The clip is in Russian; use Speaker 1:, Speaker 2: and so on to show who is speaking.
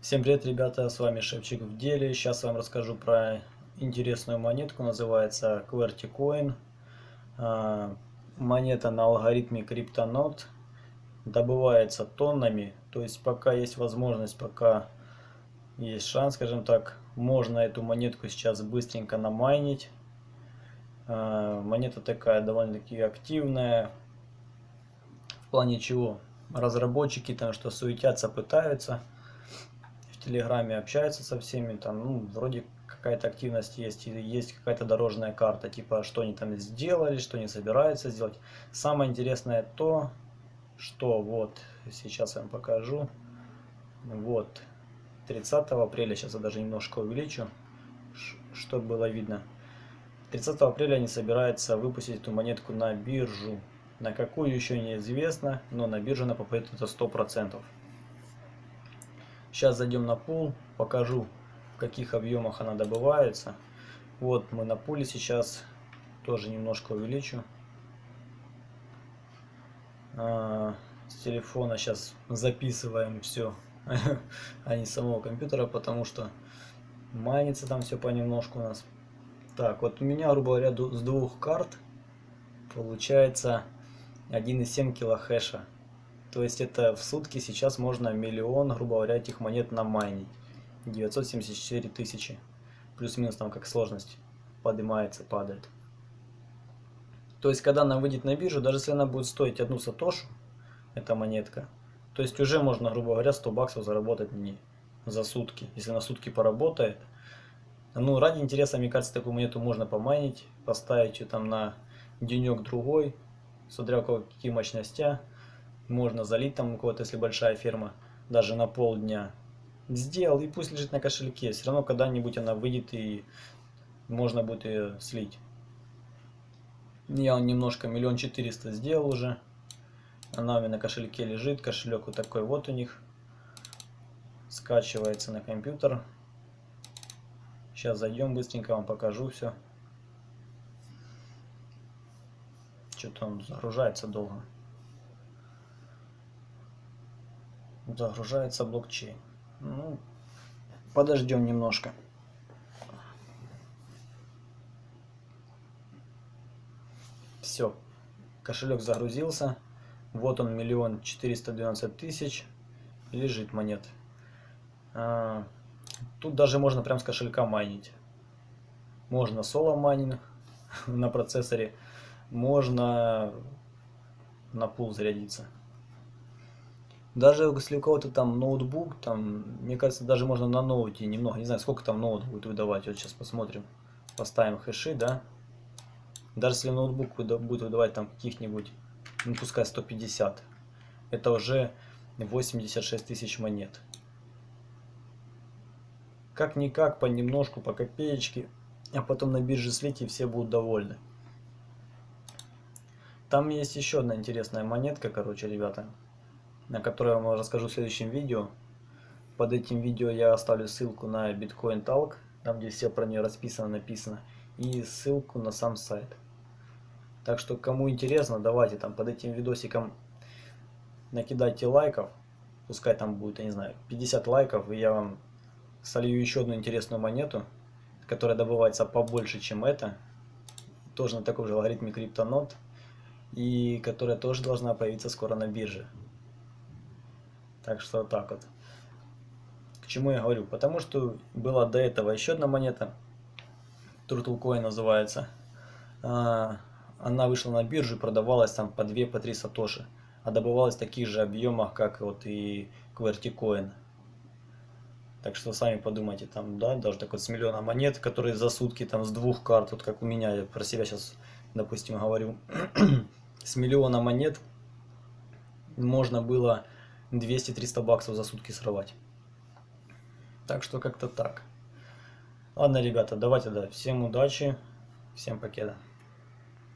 Speaker 1: Всем привет, ребята, с вами Шевчик в деле. Сейчас вам расскажу про интересную монетку, называется QWERTY Coin. А, монета на алгоритме CryptoNote. Добывается тоннами, то есть пока есть возможность, пока есть шанс, скажем так, можно эту монетку сейчас быстренько намайнить. А, монета такая довольно-таки активная, в плане чего разработчики там что суетятся, пытаются в Телеграме общаются со всеми, там, ну, вроде какая-то активность есть, и есть какая-то дорожная карта, типа, что они там сделали, что они собираются сделать. Самое интересное то, что вот, сейчас я вам покажу, вот, 30 апреля, сейчас я даже немножко увеличу, чтобы было видно. 30 апреля они собираются выпустить эту монетку на биржу. На какую еще неизвестно, но на биржу она попадет это 100%. Сейчас зайдем на пул, покажу в каких объемах она добывается. Вот мы на пуле сейчас, тоже немножко увеличу. А, с телефона сейчас записываем все, а не с самого компьютера, потому что майнится там все понемножку у нас. Так, вот у меня, грубо говоря, с двух карт получается 1,7 килохэша. То есть это в сутки сейчас можно миллион, грубо говоря, этих монет намайнить. 974 тысячи. Плюс-минус там как сложность поднимается, падает. То есть когда она выйдет на биржу, даже если она будет стоить одну сатошу, эта монетка, то есть уже можно, грубо говоря, 100 баксов заработать не за сутки. Если на сутки поработает. Ну, ради интереса, мне кажется, такую монету можно помайнить, поставить ее там на денек-другой, смотря у какие мощности можно залить там у кого-то, если большая ферма, даже на полдня. Сделал, и пусть лежит на кошельке. Все равно когда-нибудь она выйдет, и можно будет ее слить. Я немножко миллион четыреста сделал уже. Она у меня на кошельке лежит. Кошелек вот такой вот у них. Скачивается на компьютер. Сейчас зайдем быстренько, вам покажу все. Что-то он загружается долго. Загружается блокчейн. Ну, подождем немножко. Все, кошелек загрузился. Вот он, миллион четыреста двенадцать тысяч. Лежит монет. А, тут даже можно прям с кошелька майнить. Можно соло майнинг на процессоре. Можно на пул зарядиться. Даже если у кого-то там ноутбук, там, мне кажется, даже можно на ноуте немного, не знаю, сколько там ноут будет выдавать, вот сейчас посмотрим, поставим хэши, да. Даже если ноутбук будет выдавать там каких-нибудь, ну пускай 150, это уже 86 тысяч монет. Как-никак, понемножку, по копеечке, а потом на бирже слить и все будут довольны. Там есть еще одна интересная монетка, короче, ребята на которой я вам расскажу в следующем видео. Под этим видео я оставлю ссылку на Bitcoin Talk, там где все про нее расписано, написано, и ссылку на сам сайт. Так что, кому интересно, давайте там под этим видосиком накидайте лайков, пускай там будет, я не знаю, 50 лайков, и я вам солью еще одну интересную монету, которая добывается побольше, чем эта, тоже на таком же алгоритме CryptoNote, и которая тоже должна появиться скоро на бирже. Так что так вот. К чему я говорю? Потому что была до этого еще одна монета. Turtle Coin называется. А, она вышла на биржу и продавалась там по 2 по 3 сатоши. А добывалась в таких же объемах, как вот и QWERTY. Так что сами подумайте, там, да, даже так вот с миллиона монет, которые за сутки там с двух карт, вот как у меня, я про себя сейчас, допустим, говорю, с миллиона монет можно было 200-300 баксов за сутки срывать. Так что как-то так. Ладно, ребята, давайте, да, всем удачи, всем покеда.